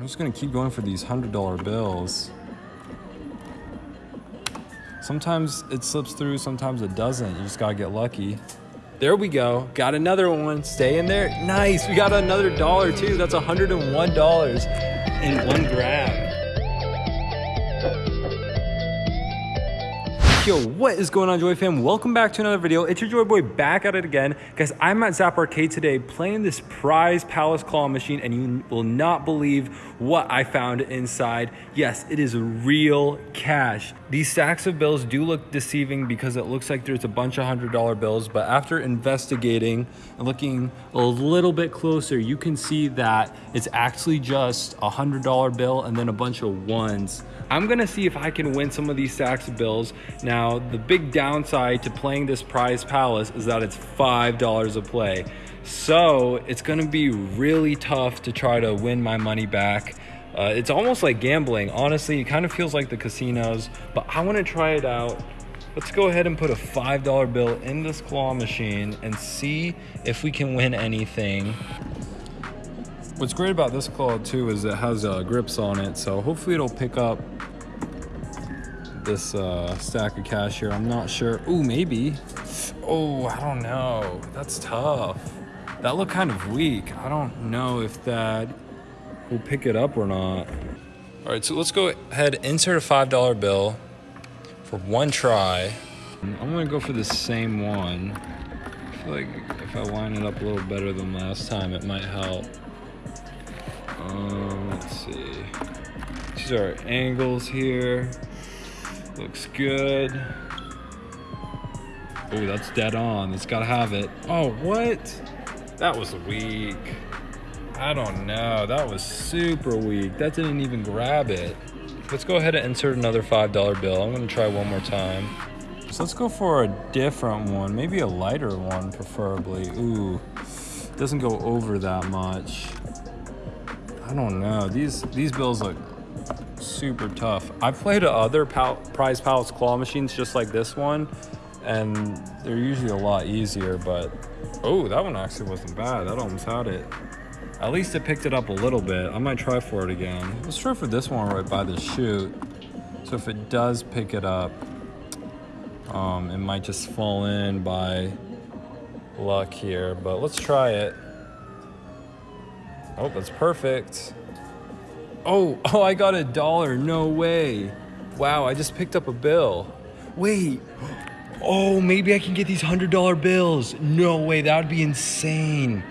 I'm just gonna keep going for these $100 bills. Sometimes it slips through, sometimes it doesn't. You just gotta get lucky. There we go. Got another one. Stay in there. Nice. We got another dollar too. That's $101 in one grab. Yo, what is going on, Joy fam? Welcome back to another video. It's your Joy Boy back at it again. Guys, I'm at Zap Arcade today playing this prize Palace Claw machine, and you will not believe what I found inside. Yes, it is real cash. These stacks of bills do look deceiving because it looks like there's a bunch of $100 bills, but after investigating and looking a little bit closer, you can see that it's actually just a $100 bill and then a bunch of ones. I'm gonna see if I can win some of these stacks of bills. Now, the big downside to playing this prize palace is that it's $5 a play. So it's gonna be really tough to try to win my money back. Uh, it's almost like gambling. Honestly, it kind of feels like the casinos, but I wanna try it out. Let's go ahead and put a $5 bill in this claw machine and see if we can win anything. What's great about this claw too is it has uh, grips on it, so hopefully it'll pick up this uh, stack of cash here. I'm not sure. Ooh, maybe. Oh, I don't know. That's tough. That looked kind of weak. I don't know if that will pick it up or not. All right, so let's go ahead, insert a $5 bill for one try. I'm gonna go for the same one. I feel like if I line it up a little better than last time, it might help. Um, let's see. These are angles here. Looks good. Oh, that's dead on. It's gotta have it. Oh, what? That was weak. I don't know. That was super weak. That didn't even grab it. Let's go ahead and insert another $5 bill. I'm gonna try one more time. So let's go for a different one. Maybe a lighter one, preferably. Ooh, doesn't go over that much. I don't know. These these bills look super tough. I've played other pal prize palace claw machines just like this one, and they're usually a lot easier, but oh, that one actually wasn't bad. That almost had it. At least it picked it up a little bit. I might try for it again. Let's try for this one right by the chute. So if it does pick it up, um, it might just fall in by luck here, but let's try it. Oh, that's perfect. Oh, oh, I got a dollar. No way. Wow, I just picked up a bill. Wait. Oh, maybe I can get these $100 bills. No way, that would be insane.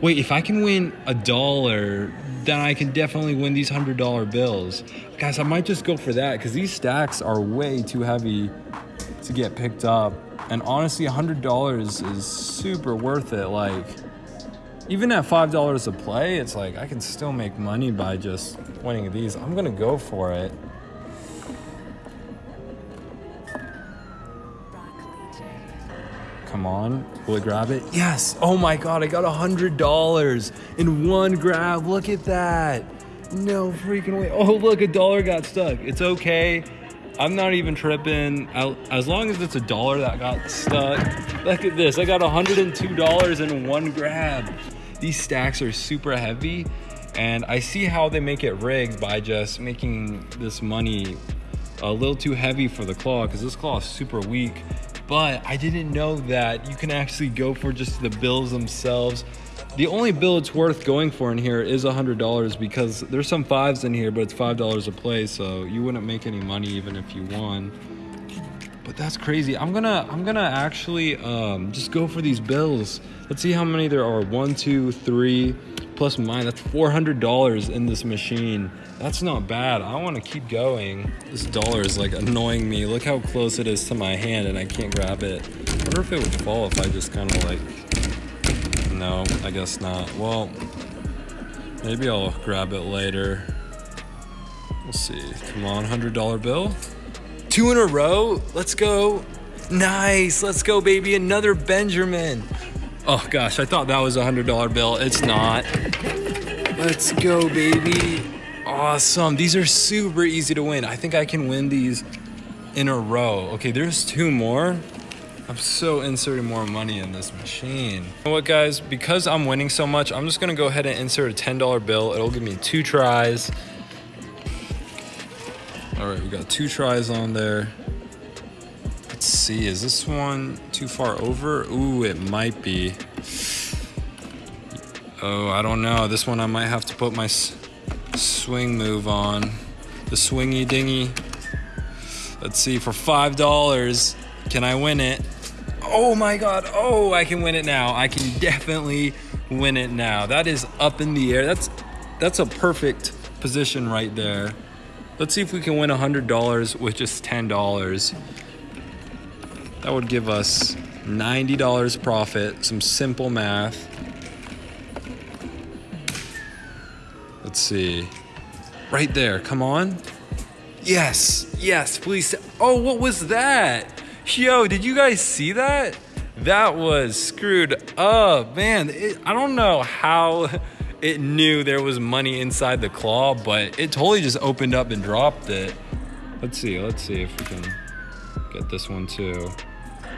Wait, if I can win a dollar, then I can definitely win these $100 bills. Guys, I might just go for that because these stacks are way too heavy to get picked up. And honestly, $100 is super worth it. Like, even at $5 a play, it's like I can still make money by just winning these. I'm gonna go for it. Come on, will it grab it? Yes, oh my God, I got a $100 in one grab. Look at that. No freaking way. Oh, look, a dollar got stuck. It's okay. I'm not even tripping. As long as it's a dollar that got stuck. Look at this, I got $102 in one grab. These stacks are super heavy and I see how they make it rigged by just making this money a little too heavy for the claw because this claw is super weak. But I didn't know that you can actually go for just the bills themselves. The only bill it's worth going for in here is $100 because there's some fives in here, but it's $5 a play, so you wouldn't make any money even if you won but that's crazy. I'm gonna I'm gonna actually um, just go for these bills. Let's see how many there are. One, two, three, plus mine. That's four hundred dollars in this machine. That's not bad. I want to keep going. This dollar is like annoying me. Look how close it is to my hand, and I can't grab it. I wonder if it would fall if I just kind of like. No, I guess not. Well, maybe I'll grab it later. We'll see. Come on, hundred dollar bill. Two in a row. Let's go. Nice. Let's go, baby. Another Benjamin. Oh, gosh. I thought that was a $100 bill. It's not. Let's go, baby. Awesome. These are super easy to win. I think I can win these in a row. Okay, there's two more. I'm so inserting more money in this machine. You know what guys, because I'm winning so much, I'm just gonna go ahead and insert a $10 bill. It'll give me two tries. All right, we got two tries on there. See, is this one too far over? Ooh, it might be. Oh, I don't know. This one I might have to put my swing move on. The swingy dingy. Let's see, for $5, can I win it? Oh my God, oh, I can win it now. I can definitely win it now. That is up in the air. That's, that's a perfect position right there. Let's see if we can win $100 with just $10. That would give us $90 profit, some simple math. Let's see. Right there, come on. Yes, yes, please. Oh, what was that? Yo, did you guys see that? That was screwed up, man. It, I don't know how it knew there was money inside the claw, but it totally just opened up and dropped it. Let's see, let's see if we can get this one too.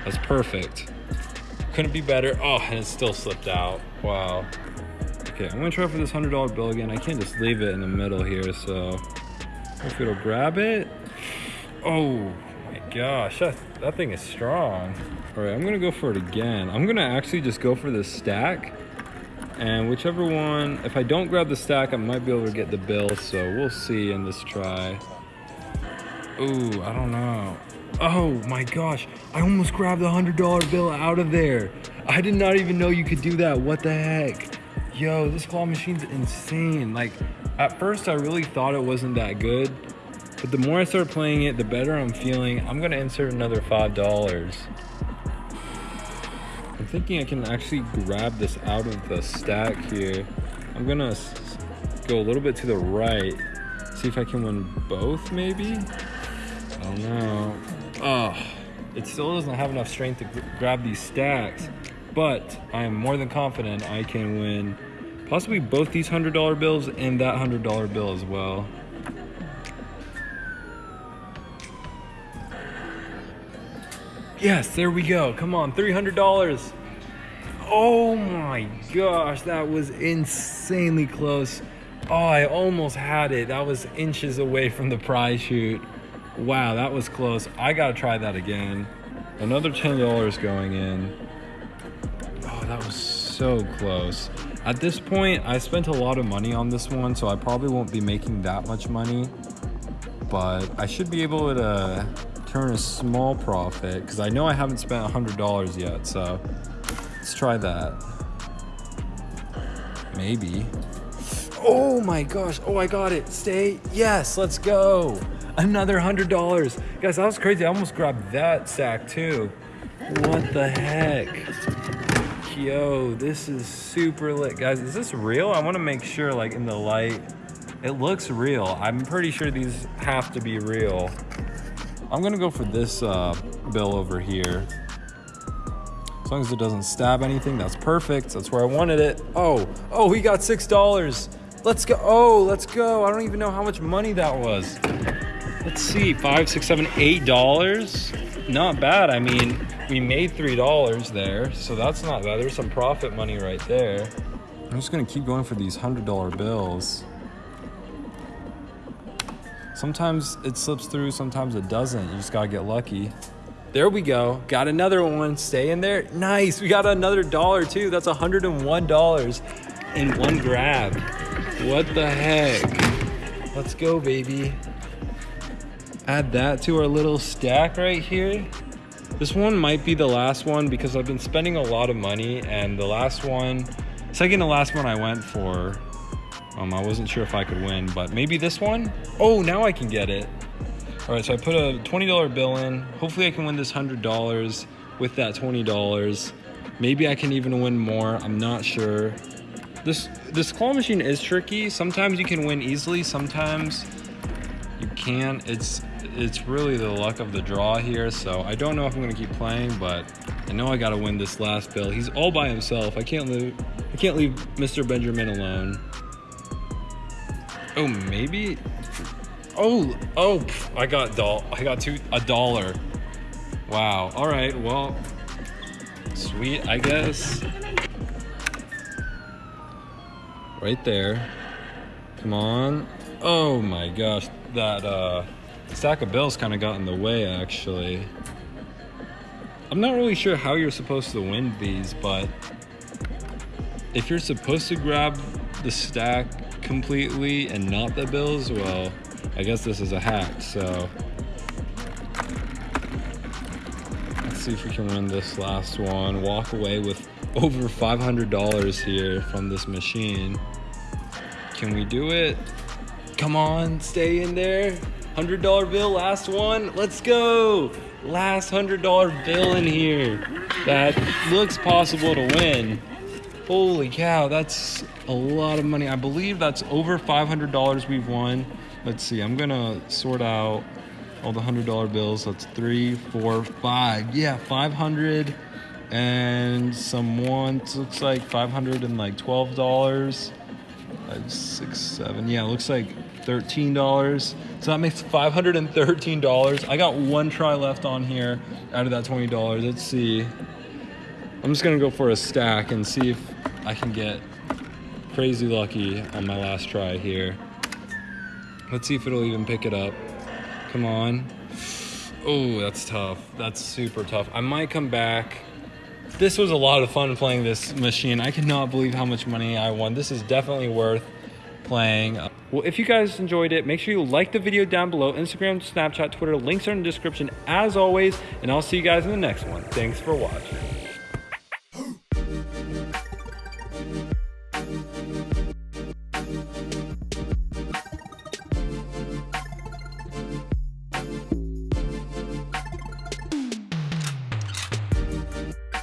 That's perfect. Couldn't be better. Oh, and it still slipped out. Wow. Okay, I'm gonna try for this $100 bill again. I can't just leave it in the middle here, so if it'll grab it. Oh my gosh, that, that thing is strong. All right, I'm gonna go for it again. I'm gonna actually just go for this stack and whichever one, if I don't grab the stack, I might be able to get the bill. So we'll see in this try. Ooh, I don't know. Oh my gosh, I almost grabbed the $100 bill out of there. I did not even know you could do that. What the heck? Yo, this claw machine's insane. Like, at first I really thought it wasn't that good. But the more I start playing it, the better I'm feeling. I'm gonna insert another $5 I'm thinking I can actually grab this out of the stack here. I'm gonna go a little bit to the right, see if I can win both maybe? Don't know. Oh, it still doesn't have enough strength to grab these stacks, but I am more than confident I can win possibly both these $100 bills and that $100 bill as well. Yes, there we go. Come on, $300. Oh my gosh, that was insanely close. Oh, I almost had it. That was inches away from the prize chute. Wow, that was close. I gotta try that again. Another $10 going in. Oh, that was so close. At this point, I spent a lot of money on this one, so I probably won't be making that much money. But I should be able to turn a small profit because I know I haven't spent $100 yet, so Let's try that. Maybe. Oh my gosh. Oh, I got it. Stay. Yes, let's go. Another $100. Guys, that was crazy. I almost grabbed that sack too. What the heck? Yo, this is super lit. Guys, is this real? I want to make sure like in the light, it looks real. I'm pretty sure these have to be real. I'm gonna go for this uh, bill over here. As long as it doesn't stab anything, that's perfect. That's where I wanted it. Oh, oh, we got $6. Let's go. Oh, let's go. I don't even know how much money that was. Let's see, five, six, seven, eight dollars. Not bad. I mean, we made three dollars there, so that's not bad. There's some profit money right there. I'm just gonna keep going for these hundred dollar bills. Sometimes it slips through, sometimes it doesn't. You just gotta get lucky. There we go. Got another one. Stay in there. Nice. We got another dollar too. That's $101 in one grab. What the heck? Let's go, baby. Add that to our little stack right here. This one might be the last one because I've been spending a lot of money and the last one, second to last one I went for, um, I wasn't sure if I could win, but maybe this one? Oh, now I can get it. All right, so I put a $20 bill in. Hopefully I can win this $100 with that $20. Maybe I can even win more, I'm not sure. This, this claw machine is tricky. Sometimes you can win easily, sometimes you can't. It's, it's really the luck of the draw here, so I don't know if I'm gonna keep playing, but I know I gotta win this last bill. He's all by himself. I can't leave, I can't leave Mr. Benjamin alone. Oh, maybe? Oh, oh, I got doll. I got two a dollar. Wow. All right. Well, Sweet, I guess. Right there. Come on. Oh my gosh, that uh, stack of bills kind of got in the way actually. I'm not really sure how you're supposed to win these, but if you're supposed to grab the stack completely and not the bills, well, I guess this is a hack, so. Let's see if we can win this last one. Walk away with over $500 here from this machine. Can we do it? Come on, stay in there. $100 bill, last one. Let's go. Last $100 bill in here. That looks possible to win. Holy cow, that's a lot of money. I believe that's over $500 we've won. Let's see, I'm gonna sort out all the $100 bills. That's three, four, five. Yeah, 500 and some ones. Looks like 500 and like $12 five, six, seven. Yeah, looks like thirteen dollars. So that makes five hundred and thirteen dollars. I got one try left on here out of that twenty dollars. Let's see. I'm just gonna go for a stack and see if I can get crazy lucky on my last try here. Let's see if it'll even pick it up. Come on. Oh, that's tough. That's super tough. I might come back this was a lot of fun playing this machine. I cannot believe how much money I won. This is definitely worth playing. Well, if you guys enjoyed it, make sure you like the video down below. Instagram, Snapchat, Twitter, links are in the description as always, and I'll see you guys in the next one. Thanks for watching.